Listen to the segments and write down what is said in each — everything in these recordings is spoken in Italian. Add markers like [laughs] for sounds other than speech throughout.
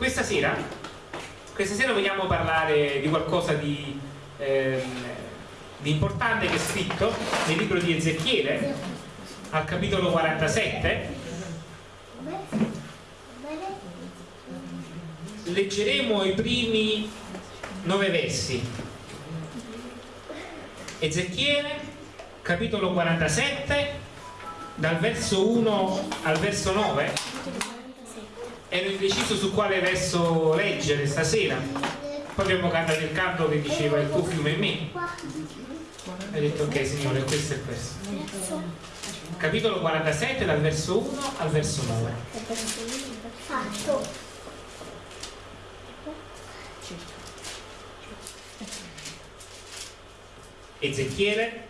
questa sera, questa sera vogliamo parlare di qualcosa di, eh, di importante che è scritto nel libro di Ezechiele, al capitolo 47. Leggeremo i primi nove versi. Ezechiele, capitolo 47, dal verso 1 al verso 9 ero indeciso su quale verso leggere stasera. Poi abbiamo cantato il canto che diceva il tuo fiume è me. E ho detto ok signore questo è questo. Capitolo 47 dal verso 1 al verso 9 Ezechiele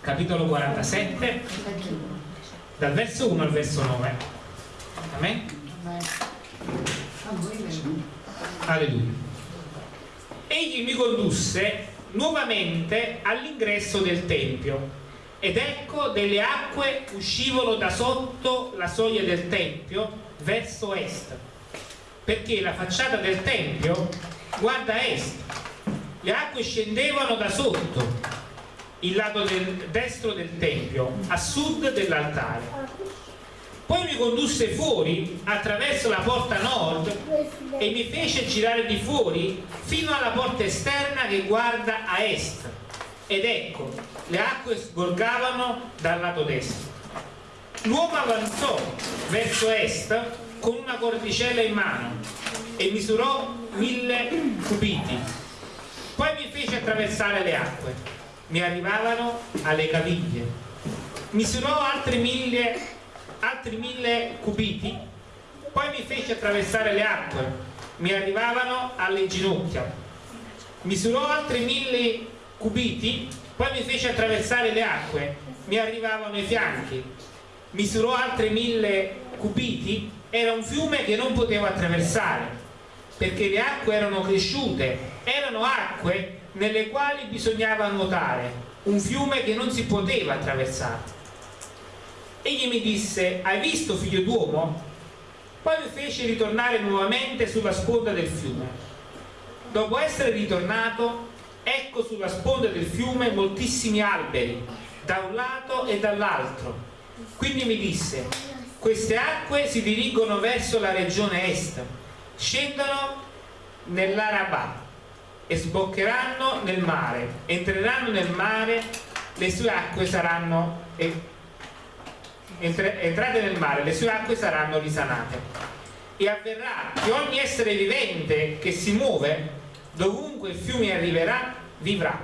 capitolo 47 dal verso 1 al verso 9 Amen? Alleluia egli mi condusse nuovamente all'ingresso del Tempio ed ecco delle acque uscivano da sotto la soglia del Tempio verso est perché la facciata del Tempio guarda est. Le acque scendevano da sotto il lato del, destro del tempio a sud dell'altare poi mi condusse fuori attraverso la porta nord e mi fece girare di fuori fino alla porta esterna che guarda a est. Ed ecco le acque sgorgavano dal lato destro. L'uomo avanzò verso est con una cordicella in mano e misurò mille cubiti. Poi mi fece attraversare le acque. Mi arrivavano alle caviglie. Misurò altri mille, altri mille cubiti poi mi fece attraversare le acque. Mi arrivavano alle ginocchia. Misurò altri mille cubiti poi mi fece attraversare le acque. Mi arrivavano ai fianchi. Misurò altri mille cubiti. Era un fiume che non potevo attraversare perché le acque erano cresciute. Erano acque nelle quali bisognava nuotare, un fiume che non si poteva attraversare. Egli mi disse, hai visto figlio d'uomo? Poi mi fece ritornare nuovamente sulla sponda del fiume. Dopo essere ritornato, ecco sulla sponda del fiume moltissimi alberi, da un lato e dall'altro. Quindi mi disse, queste acque si dirigono verso la regione est, scendono nell'Arabà e sboccheranno nel mare, entreranno nel mare, le sue acque saranno entrate nel mare, le sue acque saranno risanate. E avverrà che ogni essere vivente che si muove, dovunque il fiume arriverà, vivrà.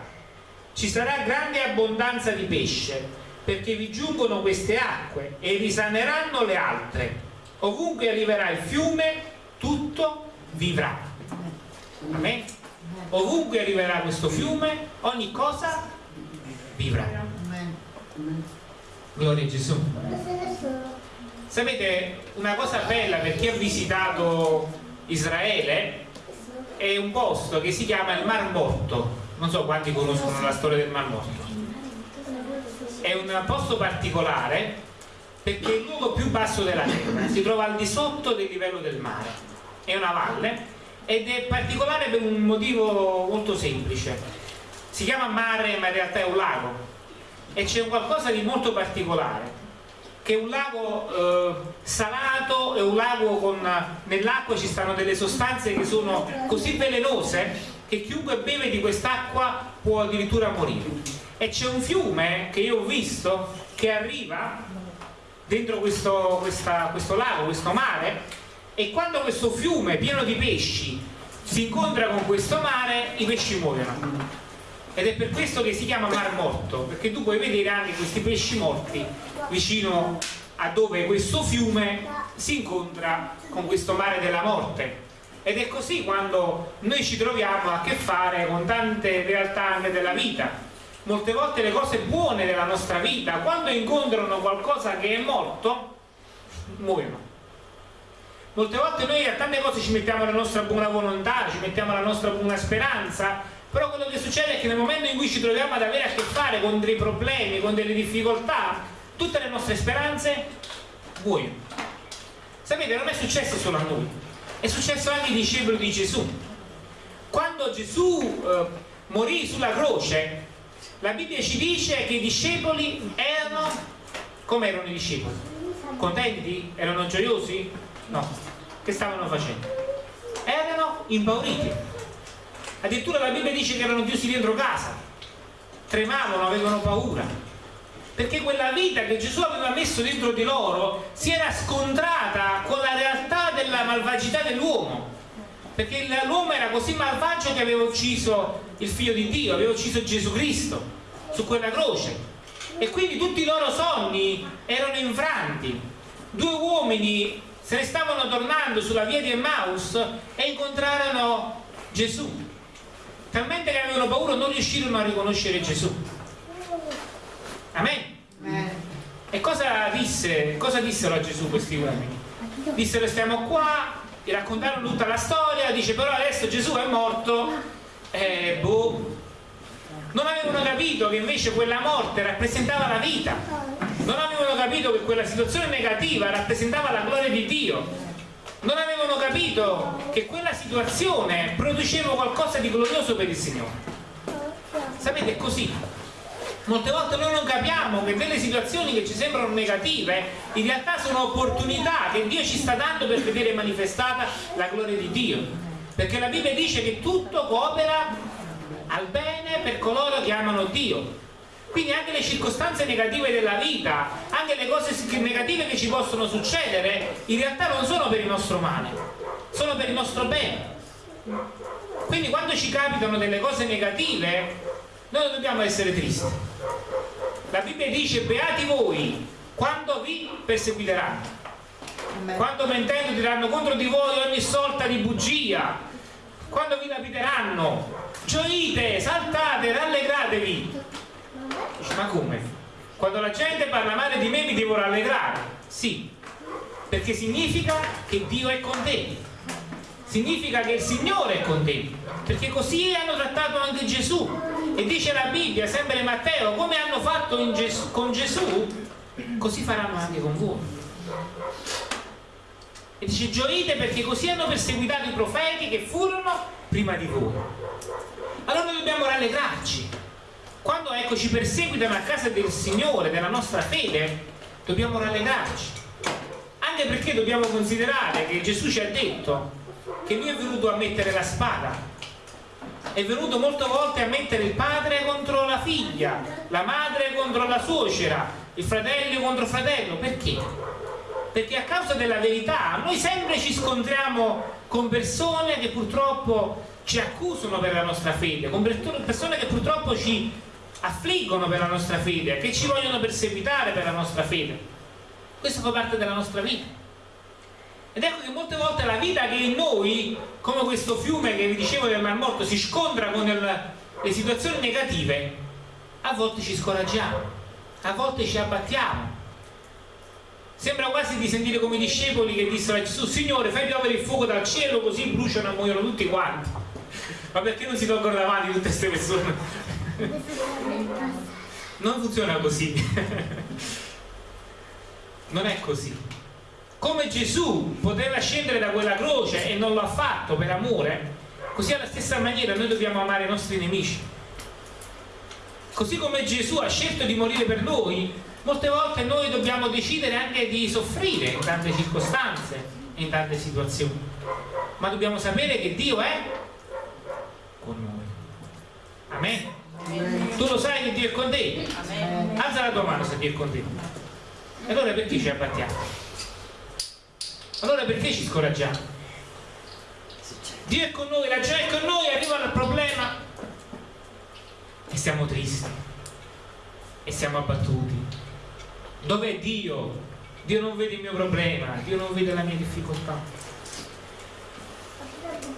Ci sarà grande abbondanza di pesce, perché vi giungono queste acque e risaneranno le altre. Ovunque arriverà il fiume, tutto vivrà. Amen ovunque arriverà questo fiume ogni cosa vivrà gloria a Gesù sapete una cosa bella per chi ha visitato Israele è un posto che si chiama il Mar Morto. Non so quanti conoscono la storia del Mar Morto. È un posto particolare perché è il luogo più basso della terra si trova al di sotto del livello del mare. È una valle ed è particolare per un motivo molto semplice. Si chiama mare ma in realtà è un lago e c'è qualcosa di molto particolare che è un lago eh, salato e un lago con nell'acqua ci stanno delle sostanze che sono così velenose che chiunque beve di quest'acqua può addirittura morire. E c'è un fiume che io ho visto che arriva dentro questo, questa, questo lago, questo mare e quando questo fiume pieno di pesci si incontra con questo mare i pesci muoiono ed è per questo che si chiama mar morto perché tu puoi vedere anche questi pesci morti vicino a dove questo fiume si incontra con questo mare della morte. Ed è così quando noi ci troviamo a che fare con tante realtà anche della vita. Molte volte le cose buone della nostra vita quando incontrano qualcosa che è morto muoiono. Molte volte noi a tante cose ci mettiamo la nostra buona volontà ci mettiamo la nostra buona speranza però quello che succede è che nel momento in cui ci troviamo ad avere a che fare con dei problemi con delle difficoltà tutte le nostre speranze muoiono sapete non è successo solo a noi è successo anche ai discepoli di Gesù. Quando Gesù eh, morì sulla croce, la Bibbia ci dice che i discepoli erano, come erano i discepoli? Contenti? Erano gioiosi? No. Che stavano facendo? Erano impauriti. Addirittura la Bibbia dice che erano chiusi dentro casa, tremavano, avevano paura perché quella vita che Gesù aveva messo dentro di loro si era scontrata con la realtà della malvagità dell'uomo perché l'uomo era così malvagio che aveva ucciso il figlio di Dio aveva ucciso Gesù Cristo su quella croce. E quindi tutti i loro sogni erano infranti. Due uomini se ne stavano tornando sulla via di Emmaus e incontrarono Gesù talmente che avevano paura non riuscirono a riconoscere Gesù Amen. E cosa disse? Cosa dissero a Gesù questi uomini? Dissero stiamo qua, gli raccontarono tutta la storia, dice però adesso Gesù è morto, eh, boh. Non avevano capito che invece quella morte rappresentava la vita, non avevano capito che quella situazione negativa rappresentava la gloria di Dio, non avevano capito che quella situazione produceva qualcosa di glorioso per il Signore. Sapete, è così. Molte volte noi non capiamo che delle situazioni che ci sembrano negative in realtà sono opportunità che Dio ci sta dando per vedere manifestata la gloria di Dio. Perché la Bibbia dice che tutto coopera al bene per coloro che amano Dio quindi anche le circostanze negative della vita anche le cose negative che ci possono succedere in realtà non sono per il nostro male sono per il nostro bene. Quindi quando ci capitano delle cose negative noi non dobbiamo essere tristi. La Bibbia dice beati voi quando vi perseguiteranno. Quando mentendo diranno contro di voi ogni sorta di bugia. Quando vi lapiteranno gioite, saltate, rallegratevi dice ma come? quando la gente parla male di me mi devo rallegrare sì perché significa che Dio è con te significa che il Signore è con te perché così hanno trattato anche Gesù e dice la Bibbia, sempre Matteo, come hanno fatto Gesù, con Gesù, così faranno anche con voi. E dice gioite perché così hanno perseguitato i profeti che furono prima di voi. Allora dobbiamo rallegrarci. Quando ecco, ci perseguitano a casa del Signore, della nostra fede, dobbiamo rallegrarci. Anche perché dobbiamo considerare che Gesù ci ha detto che Lui è venuto a mettere la spada è venuto molte volte a mettere il padre contro la figlia, la madre contro la suocera, il fratello contro il fratello. Perché? Perché a causa della verità noi sempre ci scontriamo con persone che purtroppo ci accusano per la nostra fede, con persone che purtroppo ci affliggono per la nostra fede, che ci vogliono perseguitare per la nostra fede. Questo fa parte della nostra vita. Ed ecco che molte volte la vita che in noi, come questo fiume che vi dicevo del Mar Morto, si scontra con il, le situazioni negative, a volte ci scoraggiamo, a volte ci abbattiamo. Sembra quasi di sentire come i discepoli che dissero a Gesù, Signore fai piovere il fuoco dal cielo così bruciano e muoiono tutti quanti. Ma perché non si tolgono davanti tutte queste persone? Non funziona così. Non è così come Gesù poteva scendere da quella croce e non l'ha fatto per amore così alla stessa maniera noi dobbiamo amare i nostri nemici così come Gesù ha scelto di morire per noi molte volte noi dobbiamo decidere anche di soffrire in tante circostanze in tante situazioni ma dobbiamo sapere che Dio è con noi Amen. Tu lo sai che Dio è con te? Alza la tua mano se Dio è con te. Allora perché ci abbattiamo? allora perché ci scoraggiamo? Dio è con noi, la gioia è con noi, arriva il problema e siamo tristi e siamo abbattuti. Dov'è Dio? Dio non vede il mio problema, Dio non vede la mia difficoltà.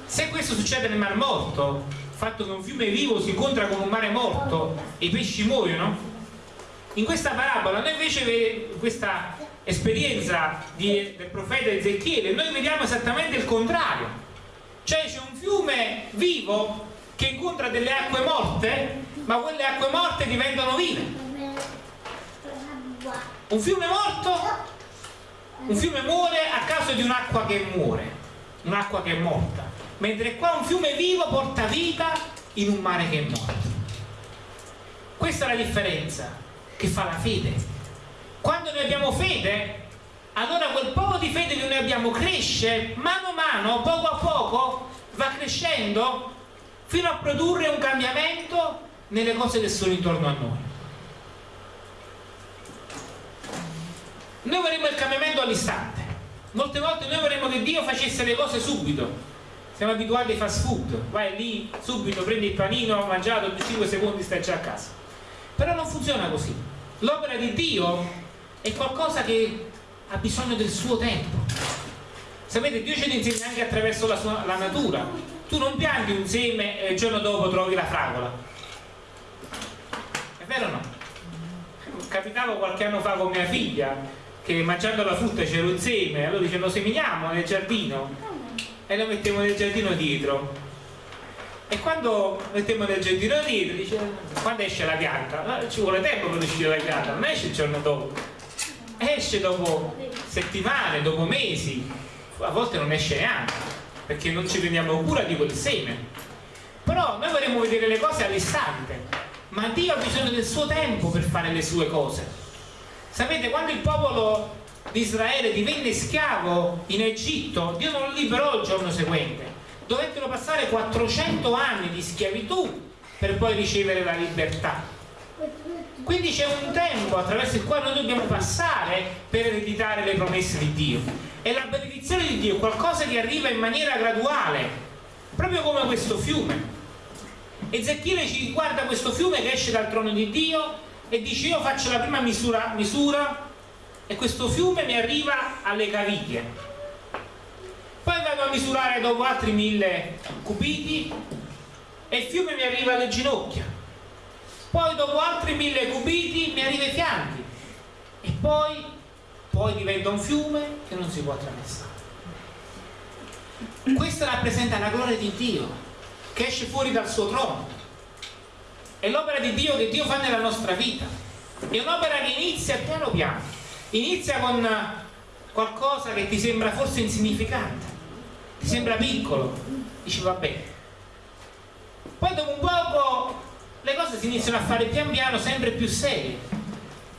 Se questo succede nel Mar Morto, il fatto che un fiume vivo si incontra con un mare morto e i pesci muoiono, in questa parabola noi invece questa esperienza di, del profeta Ezechiele noi vediamo esattamente il contrario. Cioè c'è un fiume vivo che incontra delle acque morte ma quelle acque morte diventano vive. Un fiume morto un fiume muore a causa di un'acqua che muore un'acqua che è morta, mentre qua un fiume vivo porta vita in un mare che è morto. Questa è la differenza che fa la fede. Quando noi abbiamo fede, allora quel poco di fede che noi abbiamo cresce mano a mano, poco a poco, va crescendo fino a produrre un cambiamento nelle cose che sono intorno a noi. Noi vorremmo il cambiamento all'istante. Molte volte noi vorremmo che Dio facesse le cose subito. Siamo abituati ai fast food, vai lì subito, prendi il panino, mangiato, 5 secondi stai già a casa. Però non funziona così. L'opera di Dio è qualcosa che ha bisogno del suo tempo. Sapete, Dio ce insegna anche attraverso la, sua, la natura. Tu non pianti un seme e il giorno dopo trovi la fragola. È vero o no? Capitava qualche anno fa con mia figlia che mangiando la frutta c'era un seme, allora dice lo seminiamo nel giardino e lo mettiamo nel giardino dietro. E quando mettiamo nel giardino dietro, dice quando esce la pianta? Ci vuole tempo per uscire la pianta, non esce il giorno dopo. Esce dopo settimane, dopo mesi, a volte non esce neanche, perché non ci prendiamo cura di quel seme. Però noi vorremmo vedere le cose all'istante, ma Dio ha bisogno del suo tempo per fare le sue cose Sapete, quando il popolo di Israele divenne schiavo in Egitto, Dio non lo liberò il giorno seguente. Dovettero passare 400 anni di schiavitù per poi ricevere la libertà. Quindi c'è un tempo attraverso il quale noi dobbiamo passare per ereditare le promesse di Dio. E la benedizione di Dio è qualcosa che arriva in maniera graduale, proprio come questo fiume. Ezechiele ci guarda questo fiume che esce dal trono di Dio e dice io faccio la prima misura, misura e questo fiume mi arriva alle caviglie. Poi vado a misurare dopo altri mille cubiti e il fiume mi arriva alle ginocchia. Poi dopo altri mille cubiti mi arriva ai fianchi. E poi, poi diventa un fiume che non si può attraversare. Questa rappresenta la gloria di Dio che esce fuori dal suo trono. È l'opera di Dio che Dio fa nella nostra vita. È un'opera che inizia piano piano inizia con qualcosa che ti sembra forse insignificante ti sembra piccolo dici vabbè. Poi dopo un poco le cose si iniziano a fare pian piano sempre più serie.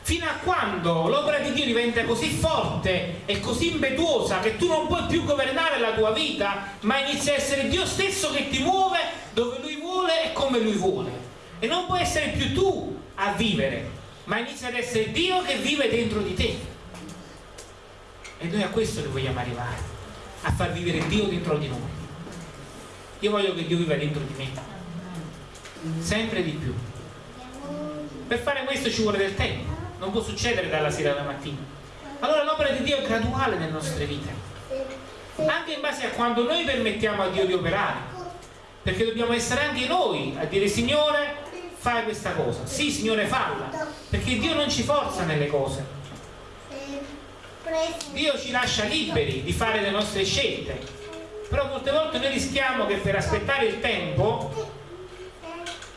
Fino a quando l'opera di Dio diventa così forte e così impetuosa che tu non puoi più governare la tua vita ma inizia a essere Dio stesso che ti muove dove Lui vuole e come Lui vuole. E non puoi essere più tu a vivere ma inizia ad essere Dio che vive dentro di te. E noi a questo che vogliamo arrivare a far vivere Dio dentro di noi. Io voglio che Dio viva dentro di me sempre di più. Per fare questo ci vuole del tempo non può succedere dalla sera alla mattina. Allora l'opera di Dio è graduale nelle nostre vite anche in base a quando noi permettiamo a Dio di operare perché dobbiamo essere anche noi a dire Signore fai questa cosa. Sì Signore falla perché Dio non ci forza nelle cose. Dio ci lascia liberi di fare le nostre scelte. Però molte volte noi rischiamo che per aspettare il tempo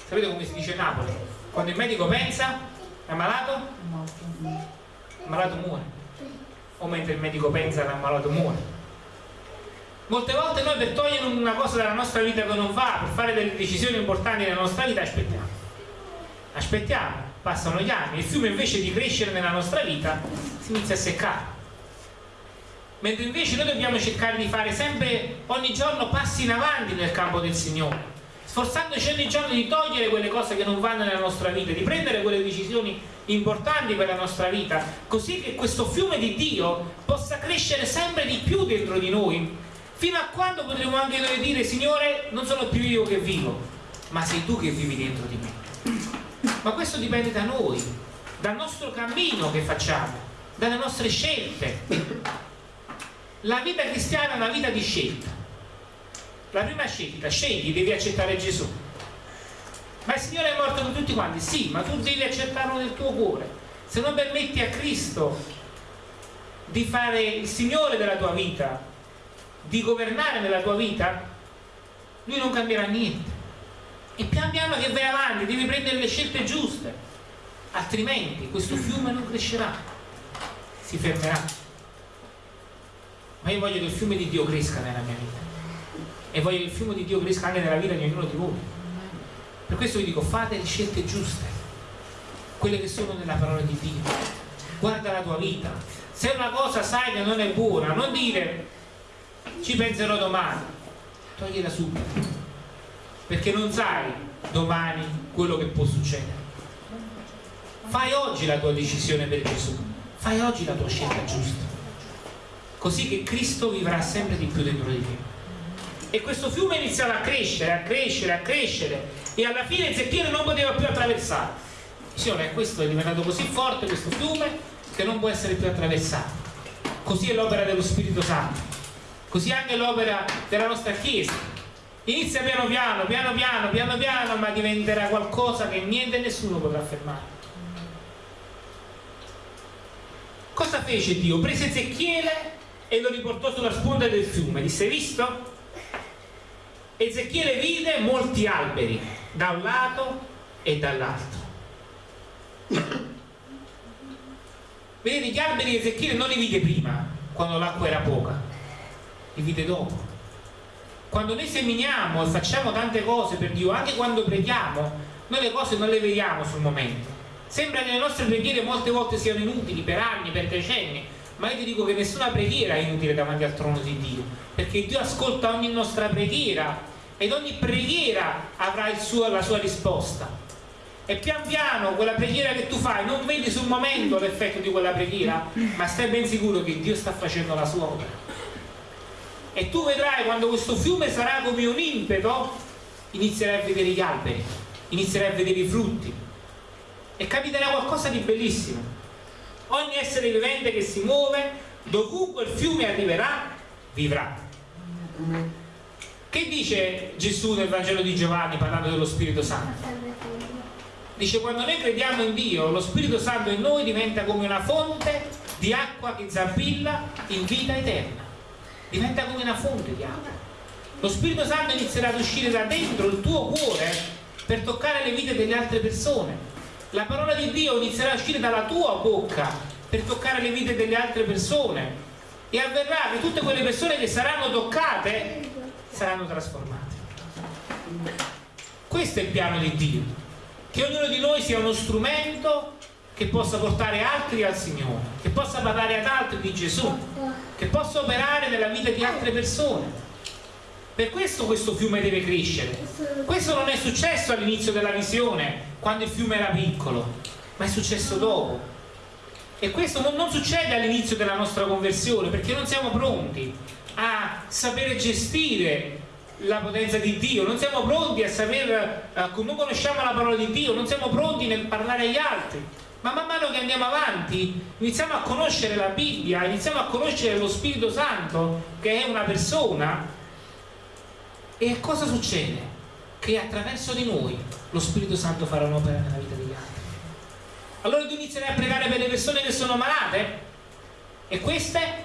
sapete come si dice Napoli? Quando il medico pensa è ammalato l'ammalato muore. O mentre il medico pensa l'ammalato muore. Molte volte noi per togliere una cosa dalla nostra vita che non va per fare delle decisioni importanti nella nostra vita aspettiamo aspettiamo, passano gli anni, il fiume invece di crescere nella nostra vita si inizia a seccare. Mentre invece noi dobbiamo cercare di fare sempre, ogni giorno, passi in avanti nel campo del Signore, sforzandoci ogni giorno di togliere quelle cose che non vanno nella nostra vita, di prendere quelle decisioni importanti per la nostra vita, così che questo fiume di Dio possa crescere sempre di più dentro di noi, fino a quando potremo anche noi dire, Signore, non sono più io che vivo, ma sei tu che vivi dentro di me ma questo dipende da noi dal nostro cammino che facciamo dalle nostre scelte. La vita cristiana è una vita di scelta. La prima scelta scegli, devi accettare Gesù. Ma il Signore è morto per tutti quanti. Sì, ma tu devi accettarlo nel tuo cuore. Se non permetti a Cristo di fare il Signore della tua vita di governare nella tua vita lui non cambierà niente e pian piano che vai avanti devi prendere le scelte giuste. Altrimenti questo fiume non crescerà si fermerà. Ma io voglio che il fiume di Dio cresca nella mia vita. E voglio che il fiume di Dio cresca anche nella vita di ognuno di voi. Per questo vi dico fate le scelte giuste quelle che sono nella parola di Dio. Guarda la tua vita. Se una cosa sai che non è buona non dire ci penserò domani togliela subito perché non sai domani quello che può succedere. Fai oggi la tua decisione per Gesù. Fai oggi la tua scelta giusta. Così che Cristo vivrà sempre di più dentro di te. E questo fiume iniziava a crescere, a crescere, a crescere. E alla fine Ezechiele non poteva più attraversare. Signore, questo è diventato così forte questo fiume che non può essere più attraversato. Così è l'opera dello Spirito Santo. Così anche l'opera della nostra Chiesa inizia piano piano, piano piano, piano piano ma diventerà qualcosa che niente e nessuno potrà fermare cosa fece Dio? prese Ezechiele e lo riportò sulla sponda del fiume disse visto? Ezechiele vide molti alberi da un lato e dall'altro vedete gli alberi Ezechiele non li vide prima quando l'acqua era poca li vide dopo quando noi seminiamo e facciamo tante cose per Dio anche quando preghiamo noi le cose non le vediamo sul momento Sembra che le nostre preghiere molte volte siano inutili per anni, per decenni, ma io ti dico che nessuna preghiera è inutile davanti al trono di Dio, perché Dio ascolta ogni nostra preghiera ed ogni preghiera avrà suo, la sua risposta. E pian piano quella preghiera che tu fai non vedi sul momento l'effetto di quella preghiera, ma stai ben sicuro che Dio sta facendo la sua opera. E tu vedrai quando questo fiume sarà come un impeto, inizierai a vedere gli alberi, inizierai a vedere i frutti, e capiterà qualcosa di bellissimo. Ogni essere vivente che si muove, dovunque il fiume arriverà, vivrà. Che dice Gesù nel Vangelo di Giovanni parlando dello Spirito Santo? Dice quando noi crediamo in Dio, lo Spirito Santo in noi diventa come una fonte di acqua che zampilla in vita eterna. Diventa come una fonte di acqua. Lo Spirito Santo inizierà ad uscire da dentro il tuo cuore per toccare le vite delle altre persone. La parola di Dio inizierà a uscire dalla tua bocca per toccare le vite delle altre persone. E avverrà che tutte quelle persone che saranno toccate saranno trasformate. Questo è il piano di Dio. Che ognuno di noi sia uno strumento che possa portare altri al Signore che possa parlare ad altri di Gesù che possa operare nella vita di altre persone per questo questo fiume deve crescere. Questo non è successo all'inizio della visione, quando il fiume era piccolo, ma è successo dopo. E questo non, succede all'inizio della nostra conversione, perché non siamo pronti a sapere gestire la potenza di Dio, non siamo pronti a saper, uh, non conosciamo la parola di Dio, non siamo pronti nel parlare agli altri. Ma man mano che andiamo avanti iniziamo a conoscere la Bibbia, iniziamo a conoscere lo Spirito Santo, che è una persona, e cosa succede? Che attraverso di noi lo Spirito Santo farà un'opera nella vita degli altri. Allora tu inizierai a pregare per le persone che sono malate e queste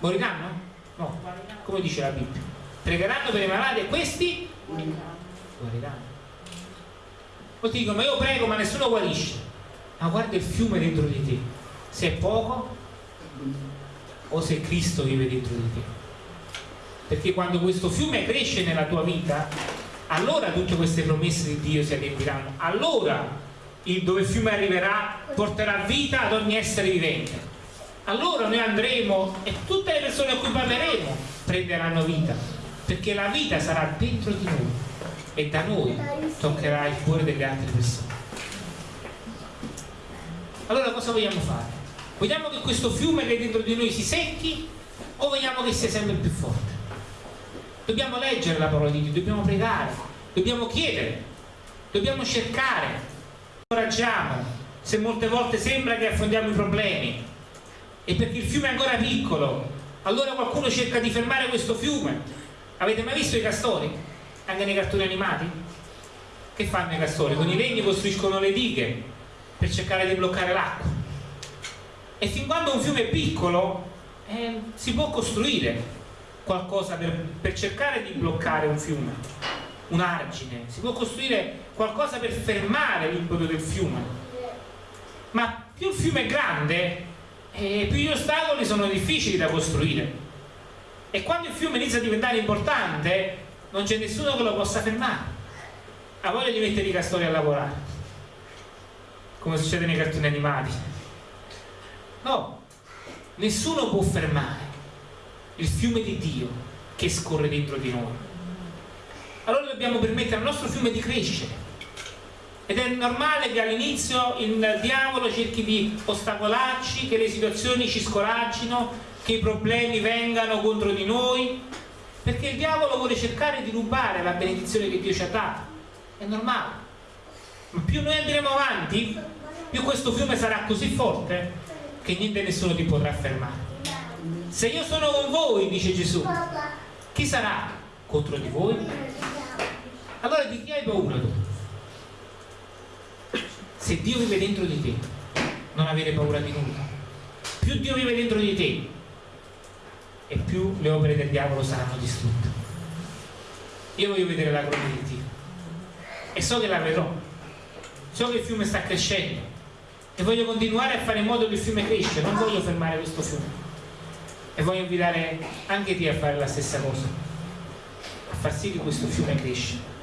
moriranno? No, come dice la Bibbia. Pregheranno per i malati e questi moriranno. Poi ti dicono, ma io prego ma nessuno guarisce. Ma guarda il fiume dentro di te. Se è poco o se Cristo vive dentro di te perché quando questo fiume cresce nella tua vita allora tutte queste promesse di Dio si adempiranno allora il dove il fiume arriverà porterà vita ad ogni essere vivente allora noi andremo e tutte le persone a cui parleremo prenderanno vita perché la vita sarà dentro di noi e da noi toccherà il cuore delle altre persone allora cosa vogliamo fare? vogliamo che questo fiume che è dentro di noi si secchi o vogliamo che sia sempre più forte? dobbiamo leggere la parola di Dio, dobbiamo pregare, dobbiamo chiedere, dobbiamo cercare, incoraggiamo se molte volte sembra che affondiamo i problemi e perché il fiume è ancora piccolo, allora qualcuno cerca di fermare questo fiume. Avete mai visto i castori? Anche nei cartoni animati? Che fanno i castori? Con i legni costruiscono le dighe per cercare di bloccare l'acqua. E fin quando un fiume è piccolo eh, si può costruire, qualcosa per, per cercare di bloccare un fiume, un argine, si può costruire qualcosa per fermare l'impeto del fiume. Ma più il fiume è grande, e più gli ostacoli sono difficili da costruire. E quando il fiume inizia a diventare importante, non c'è nessuno che lo possa fermare. Ha voglia di mettere i castori a lavorare, come succede nei cartoni animati. No, nessuno può fermare il fiume di Dio che scorre dentro di noi. Allora dobbiamo permettere al nostro fiume di crescere. Ed è normale che all'inizio il diavolo cerchi di ostacolarci, che le situazioni ci scoraggino, che i problemi vengano contro di noi, perché il diavolo vuole cercare di rubare la benedizione che Dio ci ha dato. È normale. Ma più noi andremo avanti, più questo fiume sarà così forte che niente e nessuno ti potrà fermare. Se io sono con voi, dice Gesù, chi sarà contro di voi? Allora di chi hai paura tu? Se Dio vive dentro di te, non avere paura di nulla. Più Dio vive dentro di te, e più le opere del diavolo saranno distrutte. Io voglio vedere la gloria di Dio. E so che la vedrò. So che il fiume sta crescendo. E voglio continuare a fare in modo che il fiume cresce, non voglio fermare questo fiume. E voglio invitare anche te a fare la stessa cosa. A far sì che questo fiume cresce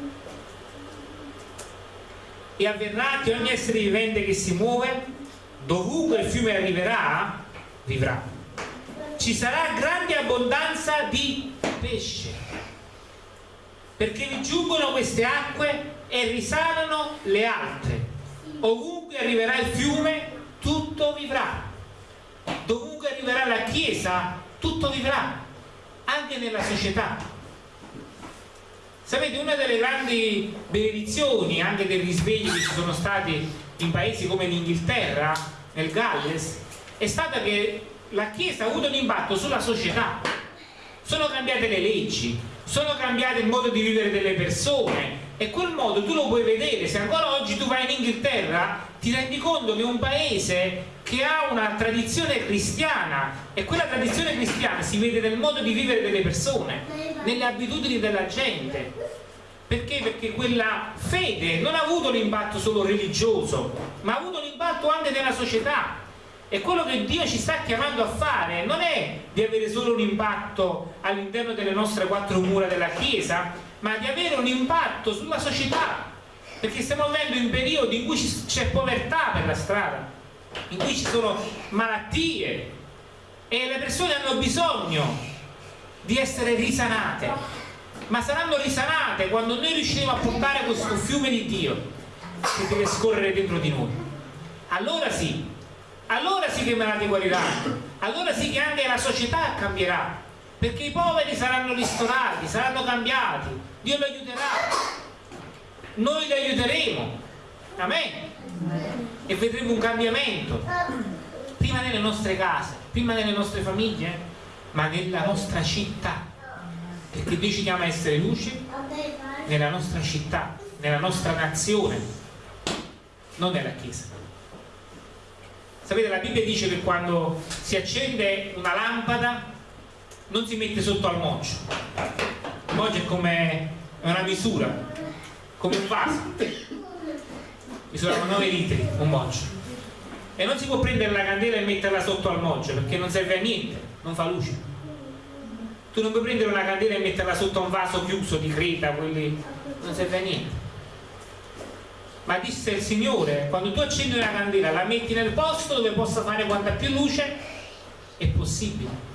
e avverrà che ogni essere vivente che si muove dovunque il fiume arriverà vivrà ci sarà grande abbondanza di pesce perché vi giungono queste acque e risanano le altre ovunque arriverà il fiume tutto vivrà dovunque arriverà la Chiesa tutto vivrà, anche nella società. Sapete, una delle grandi benedizioni anche dei risvegli che ci sono stati in paesi come l'Inghilterra, nel Galles, è stata che la Chiesa ha avuto un impatto sulla società. Sono cambiate le leggi, sono cambiate il modo di vivere delle persone e quel modo tu lo puoi vedere. Se ancora oggi tu vai in Inghilterra ti rendi conto che un paese che ha una tradizione cristiana e quella tradizione cristiana si vede nel modo di vivere delle persone, nelle abitudini della gente. Perché? Perché quella fede non ha avuto l'impatto solo religioso, ma ha avuto l'impatto anche nella società. E quello che Dio ci sta chiamando a fare non è di avere solo un impatto all'interno delle nostre quattro mura della Chiesa, ma di avere un impatto sulla società, perché stiamo vivendo in periodi in cui c'è povertà per la strada, in cui ci sono malattie e le persone hanno bisogno di essere risanate, ma saranno risanate quando noi riusciremo a portare questo fiume di Dio che deve scorrere dentro di noi. Allora sì, allora sì che i malati guariranno, allora sì che anche la società cambierà, perché i poveri saranno ristorati, saranno cambiati, Dio li aiuterà. Noi li aiuteremo. Amen. e vedremo un cambiamento. Prima nelle nostre case prima nelle nostre famiglie ma nella nostra città. Perché Dio ci chiama a essere luce nella nostra città nella nostra nazione non nella chiesa sapete la Bibbia dice che quando si accende una lampada non si mette sotto al moggio il moggio è come una misura come un vaso. Misurava 9 litri un moggio e non si può prendere la candela e metterla sotto al moggio perché non serve a niente non fa luce. Tu non puoi prendere una candela e metterla sotto un vaso chiuso di creta quelli non serve a niente ma disse il Signore quando tu accendi una candela la metti nel posto dove possa fare quanta più luce è possibile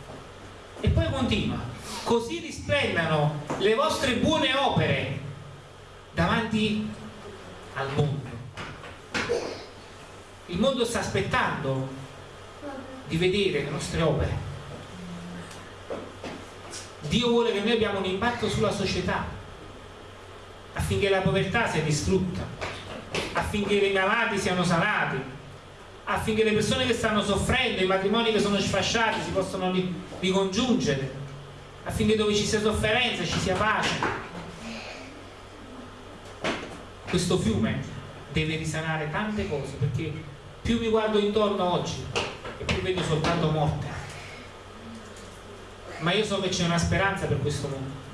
e poi continua così risplendano le vostre buone opere davanti al mondo. Il mondo sta aspettando di vedere le nostre opere. Dio vuole che noi abbiamo un impatto sulla società affinché la povertà sia distrutta, affinché i malati siano sanati, affinché le persone che stanno soffrendo, i matrimoni che sono sfasciati si possano ricongiungere, affinché dove ci sia sofferenza ci sia pace. Questo fiume deve risanare tante cose perché più mi guardo intorno oggi e più vedo soltanto morte. Ma io so che c'è una speranza per questo mondo.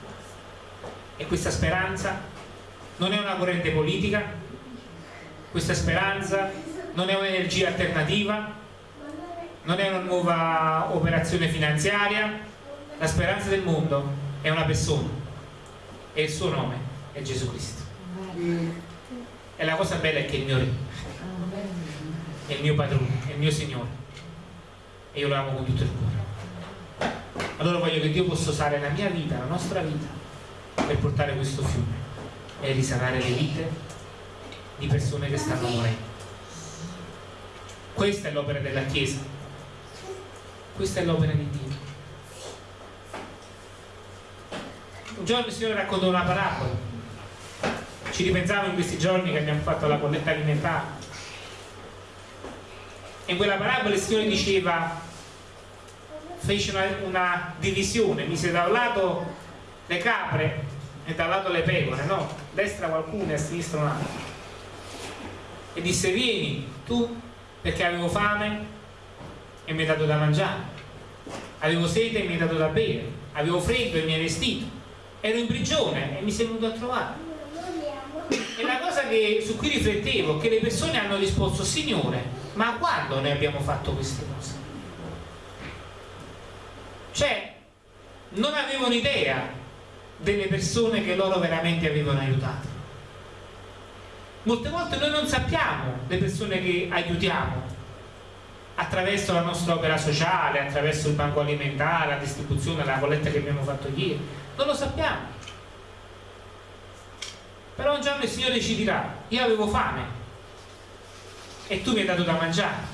E questa speranza non è una corrente politica questa speranza non è un'energia alternativa non è una nuova operazione finanziaria, la speranza del mondo è una persona e il suo nome è Gesù Cristo. E la cosa bella è che il mio re, è il mio padrone, è il mio Signore e io lo amo con tutto il cuore. Allora voglio che Dio possa usare la mia vita, la nostra vita, per portare questo fiume e risanare le vite di persone che stanno morendo. Questa è l'opera della Chiesa, questa è l'opera di Dio. Un giorno il Signore raccontò una parabola, ci ripensavo in questi giorni che abbiamo fatto la colletta alimentare. In quella parabola il Signore diceva, fece una, una divisione, mise da un lato le capre e dal lato le pecore, no? Destra qualcuno e a sinistra un. E disse, vieni tu perché avevo fame e mi hai dato da mangiare, avevo sete e mi hai dato da bere, avevo freddo e mi hai vestito, ero in prigione e mi sei venuto a trovare. E la cosa che, su cui riflettevo che le persone hanno risposto, Signore, ma quando noi abbiamo fatto queste cose? Cioè, non avevano idea delle persone che loro veramente avevano aiutato molte volte noi non sappiamo le persone che aiutiamo attraverso la nostra opera sociale, attraverso il banco alimentare, la distribuzione, la colletta che abbiamo fatto ieri, non lo sappiamo. Però un giorno il Signore ci dirà, io avevo fame e tu mi hai dato da mangiare.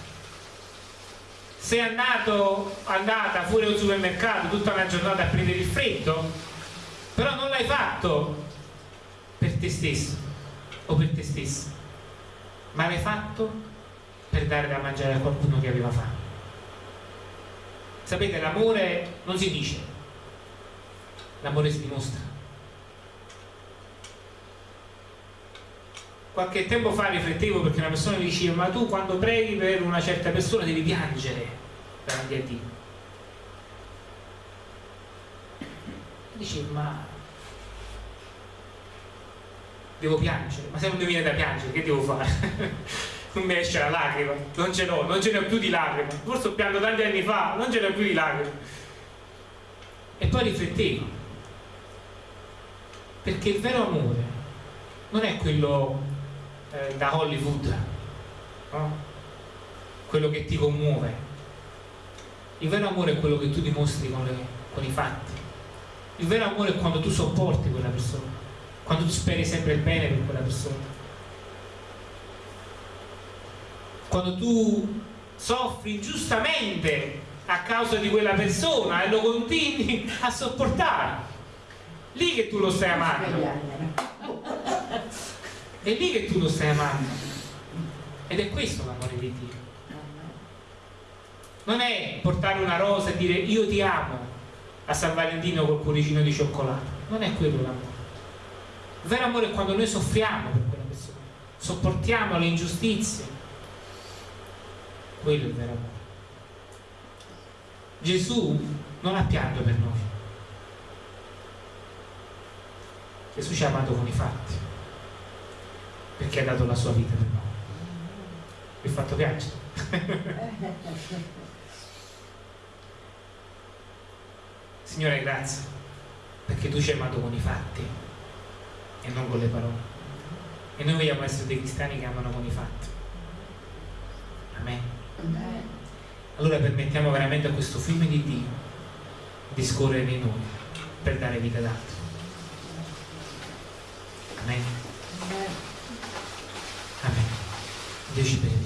Sei andato, andata fuori al supermercato tutta la giornata a prendere il freddo, però non l'hai fatto per te stesso, o per te stesso, ma l'hai fatto per dare da mangiare a qualcuno che aveva fame. Sapete, l'amore non si dice, l'amore si dimostra. Qualche tempo fa riflettevo perché una persona mi diceva ma tu quando preghi per una certa persona devi piangere davanti a Dio. Dicevo ma devo piangere, ma se non mi viene da piangere, che devo fare? non mi esce la lacrima, non ce l'ho, non ce ne ho più di lacrime, forse ho pianto tanti anni fa, non ce ne ho più di lacrime. E poi riflettevo, perché il vero amore non è quello eh, da Hollywood, no? quello che ti commuove. Il vero amore è quello che tu dimostri con, le, con i fatti. Il vero amore è quando tu sopporti quella persona quando tu speri sempre il bene per quella persona. Quando tu soffri ingiustamente a causa di quella persona e lo continui a sopportare lì che tu lo stai amando. È lì che tu lo stai amando. Ed è questo l'amore di Dio. Non è portare una rosa e dire io ti amo a San Valentino col cuoricino di cioccolato. Non è quello l'amore vero amore è quando noi soffriamo per quella persona, sopportiamo le ingiustizie. Quello è il vero amore. Gesù non ha pianto per noi. Gesù ci ha amato con i fatti, perché ha dato la sua vita per noi. Vi ho fatto piangere. [laughs] Signore, grazie, perché tu ci hai amato con i fatti e non con le parole. E noi vogliamo essere dei cristiani che amano con i fatti. Amen. Allora permettiamo veramente a questo fiume di Dio di scorrere in noi per dare vita ad altri. Amen. Amen. Dio ci benedica.